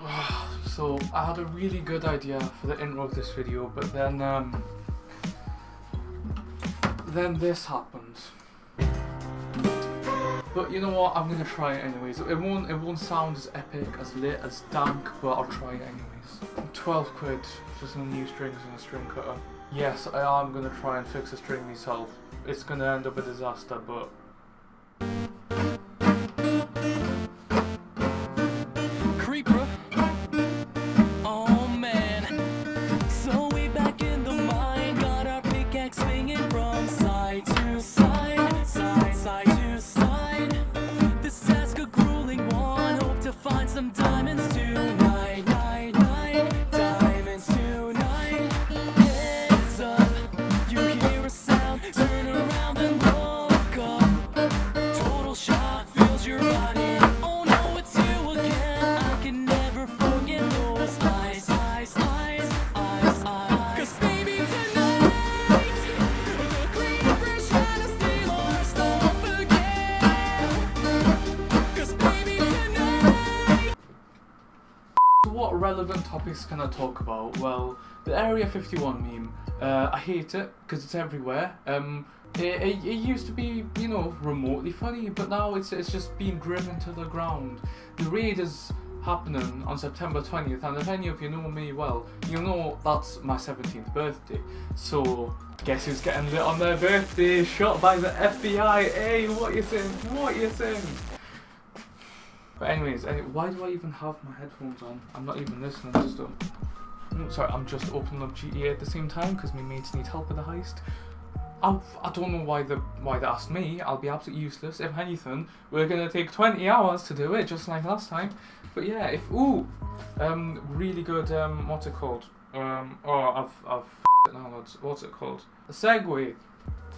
so I had a really good idea for the intro of this video, but then um, then this happened. But you know what? I'm gonna try it anyways. It won't it won't sound as epic, as lit, as dank, but I'll try it anyways. 12 quid for some new strings and a string cutter. Yes, I am gonna try and fix a string myself. It's gonna end up a disaster, but some diamonds tonight, can I talk about? Well, the Area 51 meme. Uh, I hate it because it's everywhere. Um, it, it, it used to be, you know, remotely funny, but now it's it's just been driven to the ground. The raid is happening on September 20th, and if any of you know me well, you'll know that's my 17th birthday. So guess who's getting lit on their birthday? Shot by the FBI. Hey, what you saying? What you saying? But anyways, any, why do I even have my headphones on? I'm not even listening to stuff. No, sorry, I'm just opening up GTA at the same time because my mates need help with the heist. I, I don't know why they why they asked me. I'll be absolutely useless. If anything, we're gonna take 20 hours to do it, just like last time. But yeah, if ooh, um, really good. Um, what's it called? Um, oh, I've I've it now. What's it called? A segue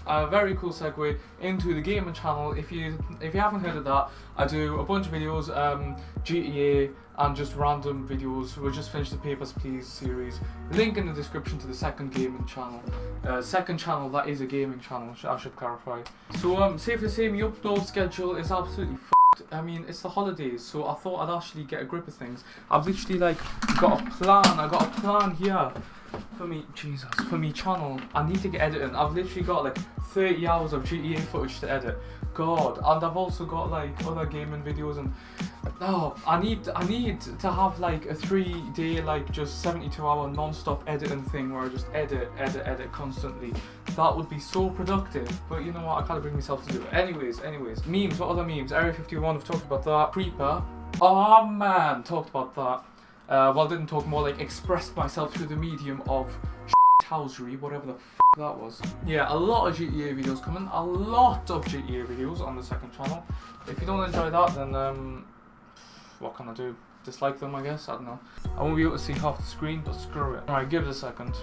a very cool segue into the gaming channel. If you if you haven't heard of that, I do a bunch of videos, um, GTA and just random videos. We just finished the Papers Please series. Link in the description to the second gaming channel. Uh, second channel that is a gaming channel. I should clarify. So um, safe to say, my upload schedule is absolutely. I mean, it's the holidays, so I thought I'd actually get a grip of things. I've literally like got a plan. I got a plan here for me, Jesus, for me channel, I need to get editing. I've literally got like 30 hours of GTA footage to edit. God, and I've also got like other gaming videos and no, I need I need to have like a three day like just 72 hour non-stop editing thing where I just edit, edit, edit constantly. That would be so productive. But you know what? I can't bring myself to do it. Anyways, anyways, memes. What other memes? Area 51. I've talked about that. Creeper. Oh man, talked about that. Uh, well, didn't talk more like expressed myself through the medium of housery, whatever the f that was. Yeah, a lot of GTA videos coming, a lot of GTA videos on the second channel. If you don't enjoy that, then um, what can I do? Dislike them, I guess. I don't know. I won't be able to see half the screen, but screw it. Alright, give it a second.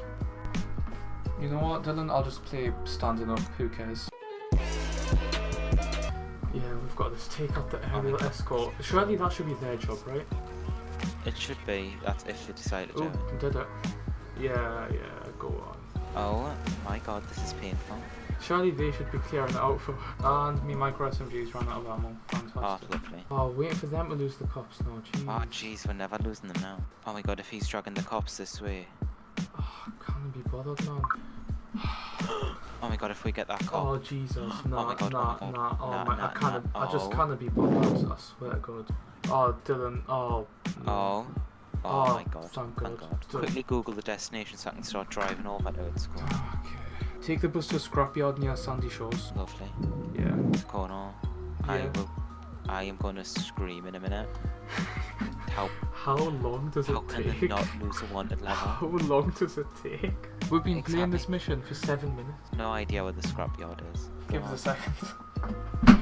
You know what, Dylan? I'll just play standing up. Who cares? Yeah, we've got this. Take out the aerial escort. Surely that should be their job, right? It should be. That's if they decide to do Oh, it. did it? Yeah, yeah, go on. Oh my god, this is painful. Surely they should be clearing it out for. And me micro SMGs ran out of ammo. Oh, Fantastic. lovely. Oh, waiting for them to lose the cops now. Jeez. Oh, jeez, we're never losing them now. Oh my god, if he's dragging the cops this way. Oh, can't be bothered, man. Oh my god, if we get that Oh cop. Jesus, Oh nah, my God, nah, oh my God. nah. Oh Nah, oh my, nah, I can't. nah. I just Oh. can't be bothered. I swear to God. Oh, Dylan. Oh. Oh. Oh, Oh, my god. thank Thank God. god. Quickly Google the destination so I can start driving over to it. School. Ah, okay. Take the bus to a scrapyard near Sandy Shores. Lovely. Yeah. It's going on. I Yeah. will. I am gonna scream in a minute. How How long does how it can take? they not lose a wanted level? How long does it take? We've been playing this mission for seven minutes. No idea where the scrapyard is. Give Go us a second.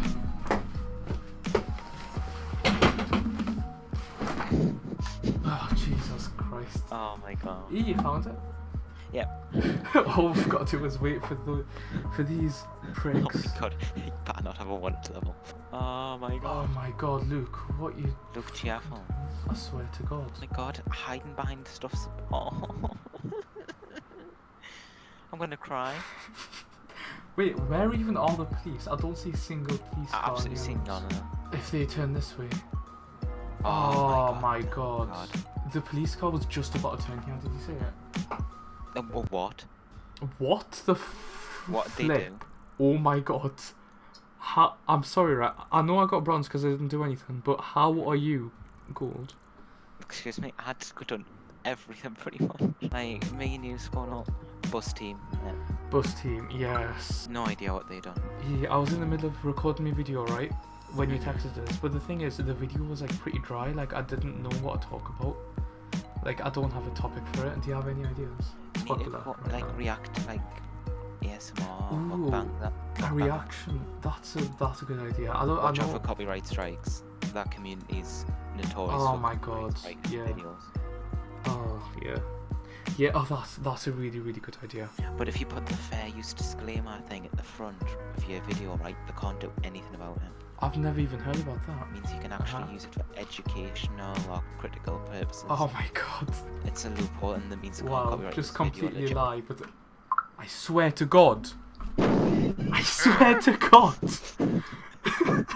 oh Jesus Christ! Oh my god. E, you found it? Yep. All we've got to do is wait for the for these Oh my god, you better not have a wanted level. Oh my god. Oh my God, Luke! What you? Look careful. I swear to God. Oh my god, hiding behind stuff. Oh. I'm gonna cry. Wait, where even are the police? I don't see a single police I car absolutely seen none of them. If they turn this way, Oh, god. my god. God. The police car was just about to turn here. Did you see it? Uh, what? What the f- What did they flip? do? Oh my god. How, I'm sorry, right? I know I got bronze because I didn't do anything, but how are you gold? Excuse me, I had to done everything pretty much. Like, me and you going up, bus team, yeah. Bus team, yes. no idea what they done. Yeah, I was in the middle of recording my video, right? When you texted us. But the thing is, the video was like pretty dry. Like, I didn't know what to talk about. Like, I don't have a topic for it. Do you have any ideas? It's You need to popular right like now. react like ASMR, Ooh, mukbang, that. A mukbang. reaction. That's a that's a good idea. I don't. Watch I out know. for copyright strikes. That community is notorious Oh for my God, yeah. videos. Oh yeah. Yeah. Oh, that's that's a really really good idea. But if you put the fair use disclaimer thing at the front of your video, right, they can't do anything about it. I've never even heard about that. It means you can actually Uh-huh. use it for educational or critical purposes. Oh my god. It's a loophole and that means they can't Wow. copyright Just completely lie. But I swear to God. I swear to God.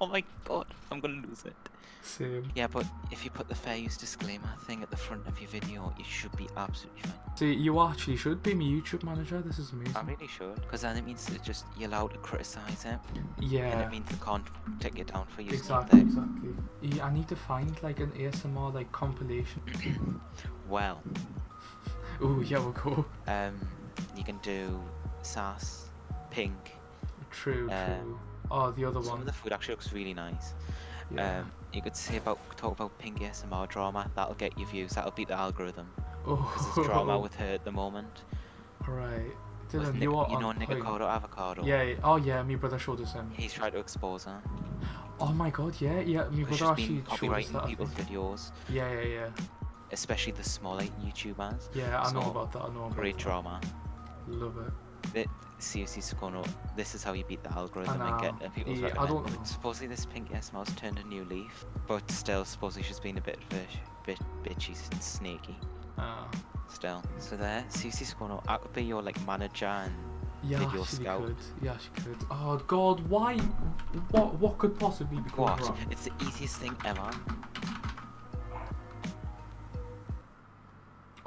Oh my god, I'm gonna lose it. Same. Yeah, but if you put the fair use disclaimer thing at the front of your video, you should be absolutely fine. See, you actually should be my YouTube manager. This is amazing. I really should, because then it means that just you're allowed to criticize it, Yeah. and it means they can't take it down for using Exactly. Exactly. Yeah, I need to find like an ASMR like compilation. Well, Oh yeah, we'll go. um, you can do SAS, pink. True. Uh, True. Oh, the other Some one. of the food actually looks really nice. Yeah. Um, you could say about talk about pink ASMR drama. That'll get you views. That'll beat the algorithm. oh. Because there's drama with her at the moment. Right. With Dylan, Nic- you are you know. Nikocado Avocado. Yeah. Oh yeah, my brother showed us him. He's tried to expose her. Oh my god, yeah, yeah. My brother actually showed us that. People's videos, Yeah, yeah, yeah. Especially the smaller YouTubers. Yeah, I know about that. I know about Great that. drama. Love it. It, seriously, Sukono, this is how you beat the algorithm and get uh, people's Yeah, I don't know. Supposedly this pink ASMR's turned a new leaf, but still, supposedly she's been a bit, of a bit bitchy and snaky. Uh, Still. So there, CC Scono, I could be your like manager and yeah, Video scout. could. Yeah, she could. Oh god, why? What? What could possibly be going what? wrong? It's the easiest thing ever.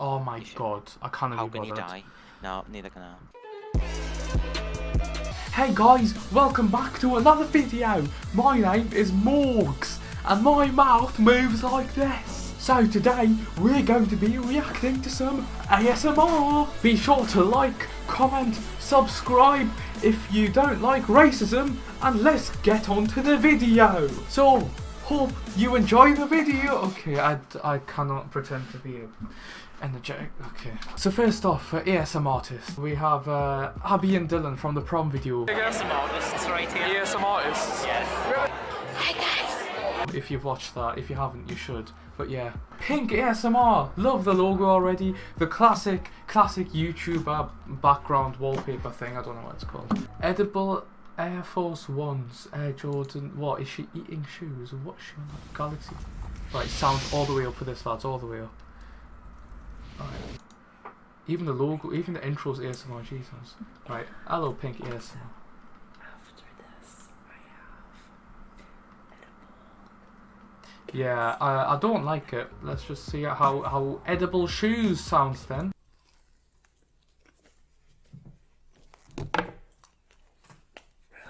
Oh my god, I can't How can you die? No, neither can I. Hey guys, welcome back to another video. My name is Morgs, and my mouth moves like this. So today, we're going to be reacting to some ASMR. Be sure to like, comment, subscribe if you don't like racism, and let's get on to the video. So, hope you enjoy the video. Okay, I, I cannot pretend to be energetic. Okay. So first off, for ASM artists, we have uh, Abby and Dylan from the prom video. ASM artists right here. ASM artists. Yes. Hi guys. If you've watched that, if you haven't, you should. But yeah, Pink ASMR. Love the logo already. The classic, classic YouTuber background wallpaper thing. I don't know what it's called. Edible Air Force Ones. Air Jordan. What is she eating shoes? What's she on? Galaxy. Right, sound all the way up for this, lads. All the way up. Alright. Even the logo, even the intro's ASMR. Jesus. Right. Hello, Pink ASMR. After this, I have Yeah, I, I don't like it. Let's just see how, how edible shoes sounds then.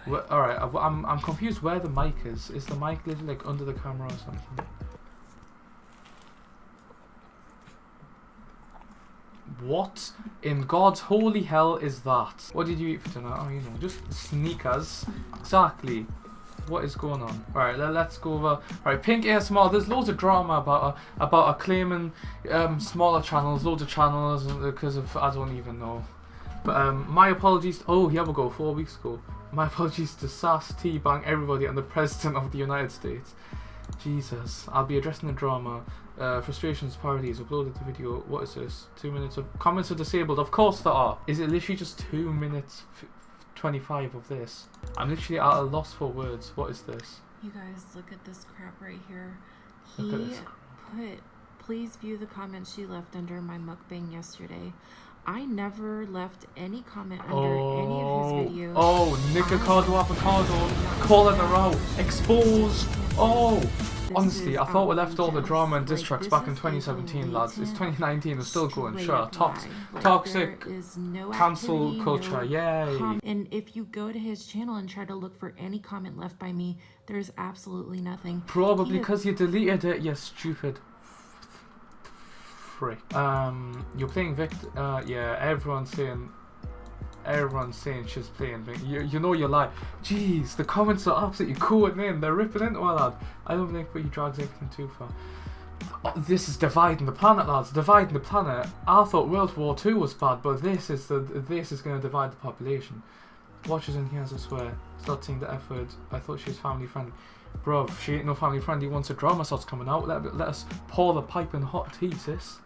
Wh- Alright, I- I'm, I'm confused where the mic is. Is the mic literally like under the camera or something? What in God's holy hell is that? What did you eat for dinner? Oh, you know, just sneakers. Exactly. What is going on? Alright, let, us go over. Alright, Pink ASMR. There's loads of drama about uh, about uh, claiming um, smaller channels, loads of channels because of I don't even know. But um, my apologies. Oh, here we go. Four weeks ago. My apologies to SAS, T Bang, everybody, and the President of the United States. Jesus, I'll be addressing the drama. Uh, frustrations, parodies, uploaded the video. What is this? Two minutes of comments are disabled. Of course there are. Is it literally just two minutes, f- 25 of this? I'm literally at a loss for words. What is this? You guys, look at this crap right here. He put, please view the comments she left under my mukbang yesterday. I never left any comment under Oh, any of his oh. videos. oh, Nikocado Avocado, calling her out, exposed. Oh, This honestly, I thought we left all the drama and diss tracks back in 2017, lads. It's blatant 2019, it's still going. Sure, up tox- toxic there is no cancel culture, yay. and if you go to his channel and try to look for any comment left by me, there's absolutely nothing. Probably because you deleted it, you stupid frick. Um, you're playing Victor. Uh, yeah, everyone's saying. Everyone's saying she's playing Vic. You, you know you lie. Jeez, the comments are absolutely cooling in. They're ripping into our lad. I don't think he drags everything too far. Oh, this is dividing the planet, lads. Dividing the planet. I thought World War Two was bad, but this is the this is going to divide the population. Watchers in here, I swear. Start saying the effort. I thought she was family friendly. Bruv, she ain't no family friendly once a drama starts coming out. Let, let us pour the pipe in hot tea, sis.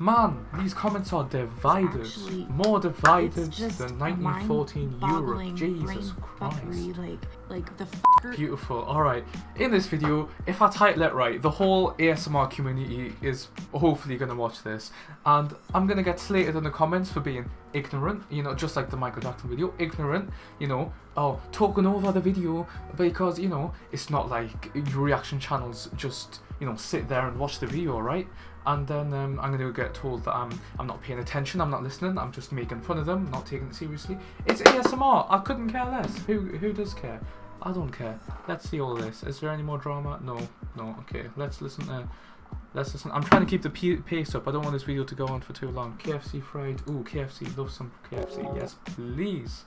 Man, these comments are divided. actually- More divided than 1914 Europe. Jesus Christ. fuckery, like, like the. Beautiful. Alright, in this video, if I title it right, the whole ASMR community is hopefully going to watch this. And I'm going to get slated in the comments for being ignorant, you know, just like the Michael Jackson video. Ignorant, you know, oh, talking over the video because, you know, it's not like your reaction channels just, you know, sit there and watch the video, right? And then um, I'm going to get told that I'm I'm not paying attention, I'm not listening, I'm just making fun of them, not taking it seriously. It's ASMR. I couldn't care less. Who who does care? I don't care. Let's see all this. Is there any more drama? No, no. Okay, let's listen to. Let's listen. I'm trying to keep the pace up. I don't want this video to go on for too long. KFC fried. Ooh, KFC. Love some KFC. Yes, please.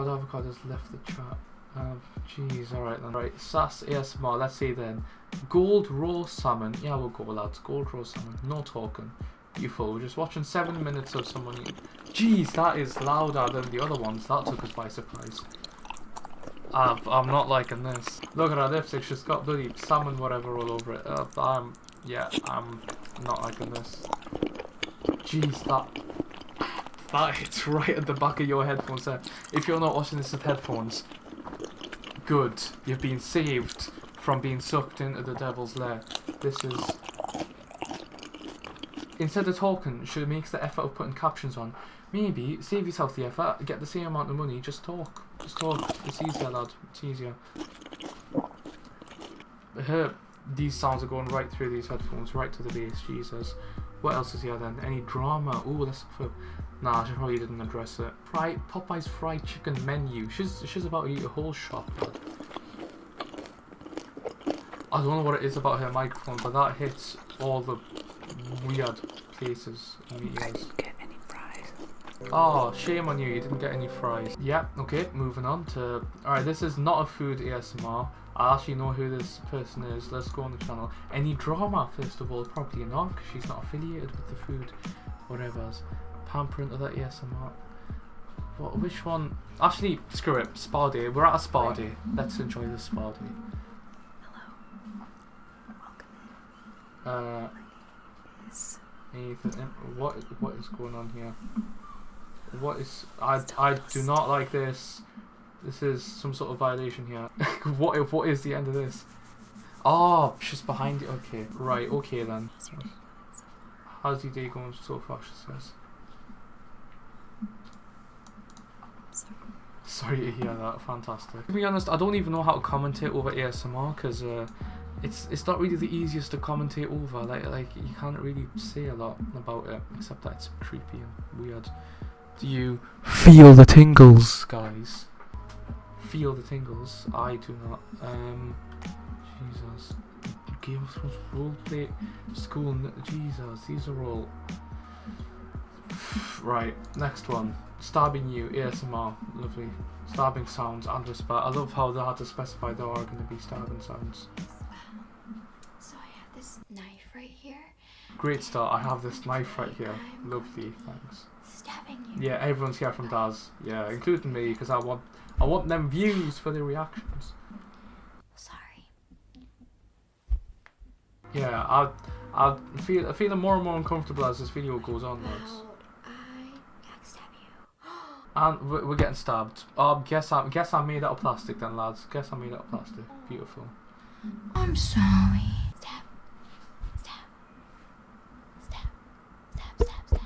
Avocado has left the chat. Jeez, alright then. Right, SAS ASMR, let's see then. Gold raw salmon. Yeah, we'll go lads. Gold raw salmon. No talking. Beautiful. We're just watching seven minutes of someone. Jeez, that is louder than the other ones. That took us by surprise. I've, I'm not liking this. Look at our lipstick. She's got bloody salmon whatever all over it. Uh, I'm, yeah, I'm not liking this. Jeez, that that hits right at the back of your headphones there. If you're not watching this with headphones, good. You've been saved from being sucked into the devil's lair. This is... Instead of talking, should make the effort of putting captions on. Maybe save yourself the effort, get the same amount of money, just talk. Just talk. It's easier, lad. It's easier. Her, these sounds are going right through these headphones, right to the base. Jesus. What else is here then? Any drama? Oh, look for. Nah, she probably didn't address it. Fry, Popeye's fried chicken menu. She's she's about to eat a whole shop. I don't know what it is about her microphone, but that hits all the weird places in the ears. get any fries. Oh, shame on you, you didn't get any fries. Yeah, okay, moving on to... Alright, this is not a food ASMR. I actually know who this person is. Let's go on the channel. Any drama, first of all? Probably not, because she's not affiliated with the food. Whatever's. Pampering other ASMR. What, which one? Actually, screw it. Spa day. We're at a spa day. Let's enjoy the spa day. Uh, Ethan, what what is going on here? What is I I do not like this. This is some sort of violation here. what if what is the end of this? Oh, she's behind it. Okay, right. Okay then. How's your day going so far? She says. Sorry to hear that. Fantastic. To be honest, I don't even know how to commentate over ASMR because uh, it's it's not really the easiest to commentate over. Like like you can't really say a lot about it except that it's creepy and weird. Do you feel the tingles, guys? Feel the tingles? I do not. Um, Jesus. Game of Thrones roleplay school. Jesus, these are all. Right, next one. Stabbing you, ASMR, lovely. Stabbing sounds and whisper. I love how they had to specify there are going to be stabbing sounds. So I have this knife right here. Great start. I have this knife right here. Lovely, thanks. Stabbing you. Yeah, everyone's here from Daz. Yeah, including me, because I want I want them views for the reactions. Sorry. Yeah, I I feel I feeling more and more uncomfortable as this video goes on, lads. How'd I backstab you? And we're, we're getting stabbed. Um, guess I guess I made out of plastic then, lads. Guess I'm made out of plastic. Beautiful. I'm sorry. Stab. Stab. Stab. Stab, stab, stab.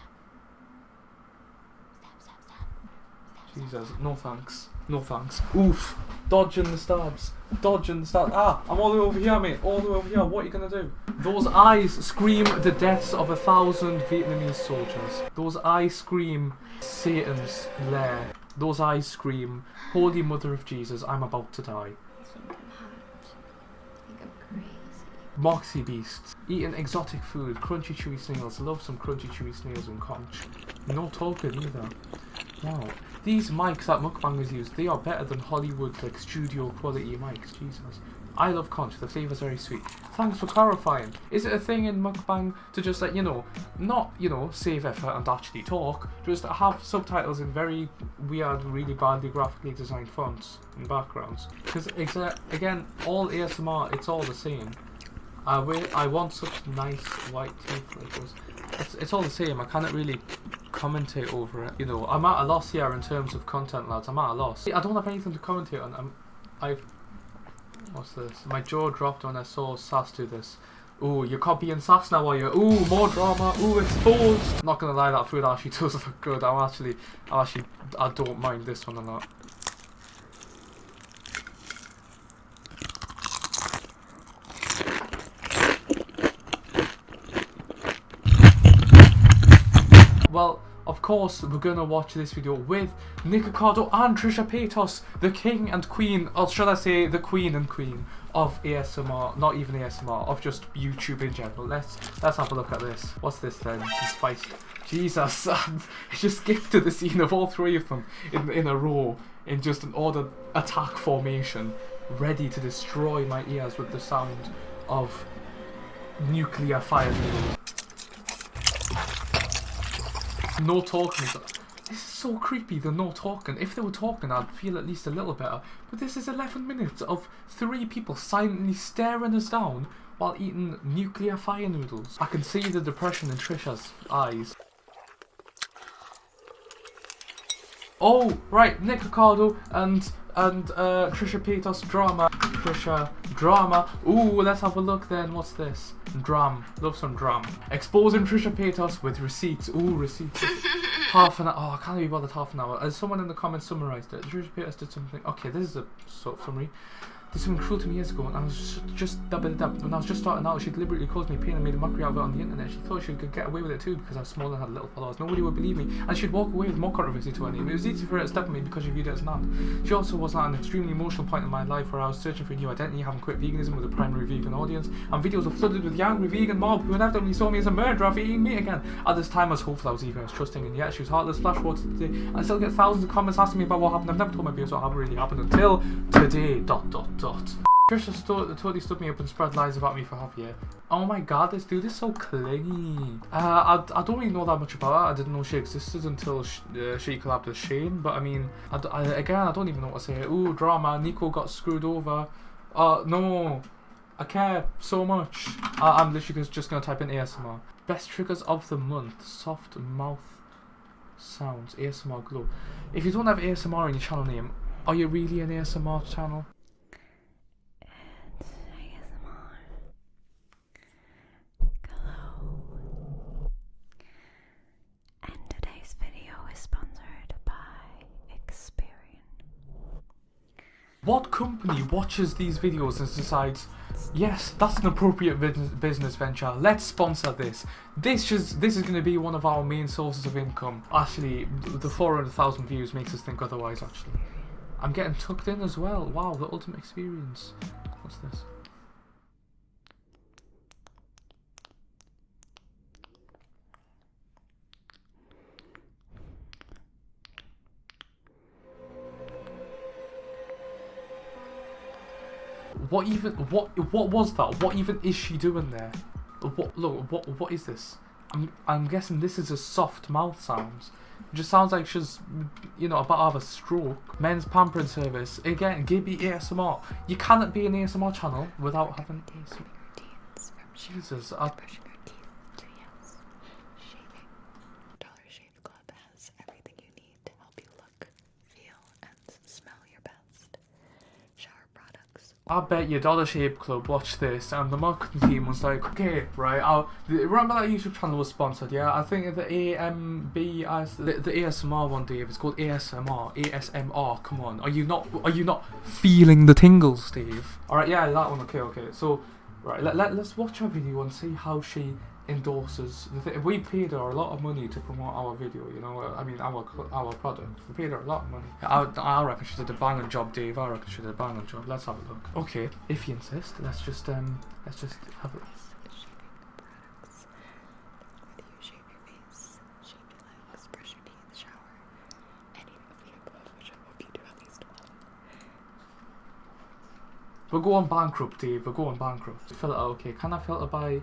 Stab, stab, stab. Jesus, no thanks. No thanks. Oof. Dodging the stabs. Dodging the stabs. Ah, I'm all the way over here, mate. All the way over here. What are you gonna do? Those eyes scream the deaths of a thousand Vietnamese soldiers. Those eyes scream Satan's lair. Those eyes scream, Holy Mother of Jesus, I'm about to die. Moxie beasts. Eating exotic food, crunchy chewy snails. Love some crunchy chewy snails and conch. No talking either. Wow. These mics that mukbangers use, they are better than Hollywood like studio quality mics. Jesus. I love conch, the flavour's very sweet. Thanks for clarifying. Is it a thing in mukbang to just like, you know, not, you know, save effort and actually talk, just have subtitles in very weird, really badly graphically designed fonts and backgrounds? Because, again, all ASMR, it's all the same. I. I want such nice white teeth like those. It's, it's all the same. I cannot really commentate over it. You know, I'm at a loss here in terms of content, lads. I'm at a loss. I don't have anything to commentate on. I'm, I've. What's this? My jaw dropped when I saw SAS do this. Ooh, you're copying SAS now, are you? Ooh, more drama. Ooh, exposed. Not gonna lie, that food actually does look good. I'm actually, I'm actually, I don't mind this one a lot. Well, of course, we're gonna watch this video with Nikocado and Trisha Paytas, the king and queen, or should I say, the queen and queen of ASMR, not even ASMR, of just YouTube in general. Let's let's have a look at this. What's this then? Some spice. Jesus, just skip to the scene of all three of them in in a row in just an ordered attack formation, ready to destroy my ears with the sound of nuclear fire. No talking. This is so creepy, the no talking. If they were talking, I'd feel at least a little better. But this is 11 minutes of three people silently staring us down while eating nuclear fire noodles. I can see the depression in Trisha's eyes. Oh, right, Nikocado and and uh, Trisha Paytas drama. Trisha drama. Ooh, let's have a look then. What's this? Dram. Love some dram. Exposing Trisha Paytas with receipts. Ooh, receipts. half an hour. Oh, I can't be bothered half an hour. As someone in the comments summarized it, Trisha Paytas did something. Okay, this is a sort of summary. Did to me years ago, and I was just, just dab dab. When I was just starting out, she deliberately caused me pain and made a mockery of it on the internet. She thought she could get away with it too because I was small and had little followers. Nobody would believe me, and she'd walk away with more controversy to her name. It was easy for her to step on me because she viewed it as ant. She also was at an extremely emotional point in my life where I was searching for a new identity, having quit veganism with a primary vegan audience, and videos were flooded with the angry vegan mob who inevitably saw me as a murderer for eating meat again. At this time, I was hopeful, I was even as trusting, and yet she was heartless. Flash forward to today, I still get thousands of comments asking me about what happened. I've never told my viewers what really happened until today. Dot dot dot. Trisha totally stood me up and spread lies about me for half a year. Oh my god, this dude is so clingy. Uh, I, I don't really know that much about her. I didn't know she existed until sh- uh, she collabed with Shane. But I mean, I I, again, I don't even know what to say. Ooh, drama. Nico got screwed over. Uh, no. I care so much. I, I'm literally just- just gonna type in ASMR. Best triggers of the month. Soft mouth sounds. ASMR glow. If you don't have ASMR in your channel name, are you really an ASMR channel? It's ASMR. Hello. And today's video is sponsored by Experian. What company watches these videos and decides, yes, that's an appropriate business, venture. Let's sponsor this. This is this is going to be one of our main sources of income. Actually, the 400,000 views makes us think otherwise. Actually, I'm getting tucked in as well. Wow, the ultimate experience. What's this? What even? What? What was that? What even is she doing there? What? Look. What? What is this? I'm. I'm guessing this is a soft mouth sounds. It just sounds like she's, you know, about to have a stroke. Men's pampering service again. Gibi ASMR. You cannot be an ASMR channel without having ASMR. Jesus, I, Brushing your teeth, two yes. Shaving. Dollar Shave Club has everything you need to help you look, feel, and smell your best. Shower products. I bet your Dollar Shave Club watched this and the marketing team was like, okay, right, I'll, remember that YouTube channel was sponsored, yeah? I think the AMB, the, the ASMR one, Dave, it's called ASMR, ASMR, come on, are you not, are you not feeling the tingles, Dave? Alright, yeah, that one, okay, okay, so, right, let, let, let's watch her video and see how she endorses the thing. We paid her a lot of money to promote our video, you know, uh, I mean, our our product. We paid her a lot of money. I, I reckon she did a banging job, Dave. I reckon she did a banging job. Let's have a look. Okay, if you insist, let's just, um, let's just have a Shaving products. Whether you shave your face, shave your legs, brush your teeth, shower, any of the above, which I hope you do at least one. We're going bankrupt, Dave. We're going bankrupt. Filter, okay. Can I filter by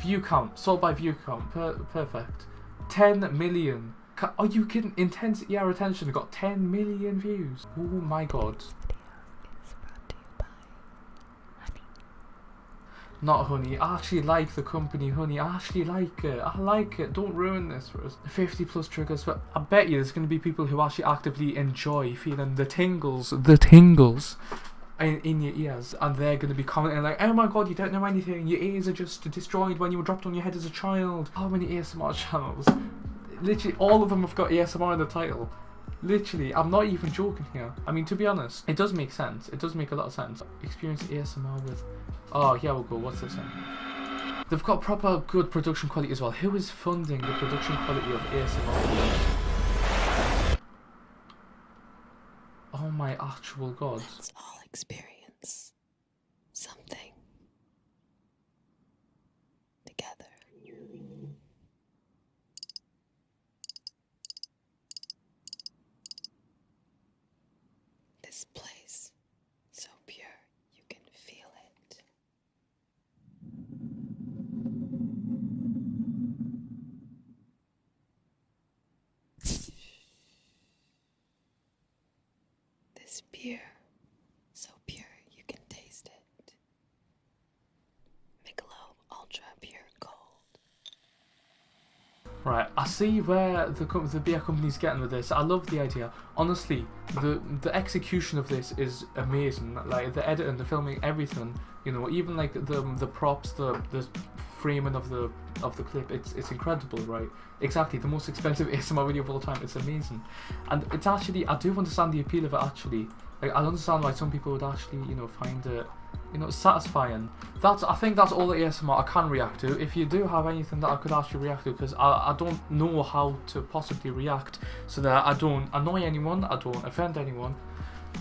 view count? Sort by view count. Per- perfect. 10 million. Are you kidding? Intense our attention got 10 million views. Oh my god. Not Honey. I actually like the company Honey. I actually like it. I like it. Don't ruin this for us. 50 plus triggers. But I bet you there's going to be people who actually actively enjoy feeling the tingles. The tingles. In, in your ears, and they're going to be commenting like, "Oh my god, you don't know anything. Your ears are just destroyed when you were dropped on your head as a child." How many ASMR channels? Literally, all of them have got ASMR in the title. Literally, I'm not even joking here. I mean, to be honest, it does make sense. It does make a lot of sense. Experience ASMR with. Oh, here we'll go. What's this one? They've got proper good production quality as well. Who is funding the production quality of ASMR? Oh my actual god. Let's all experience something together. This place, so pure, you can feel it. Beer, so pure you can taste it. Michelob Ultra Pure Gold. Right, I see where the the beer company's getting with this. I love the idea. Honestly, the the execution of this is amazing. Like the editing, the filming, everything. You know, even like the the props, the the framing of the of the clip. It's it's incredible, right? Exactly, the most expensive ASMR video of all time. It's amazing, and it's actually I do understand the appeal of it. Actually, like I understand why some people would actually you know find it you know, satisfying. That's I think that's all the ASMR I can react to. If you do have anything that I could actually react to, because I, I don't know how to possibly react so that I don't annoy anyone, I don't offend anyone.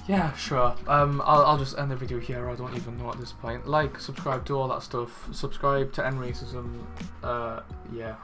Yeah, sure. Um, I'll, I'll just end the video here. I don't even know at this point. Like, subscribe, do all that stuff. Subscribe to End Racism. Uh, yeah.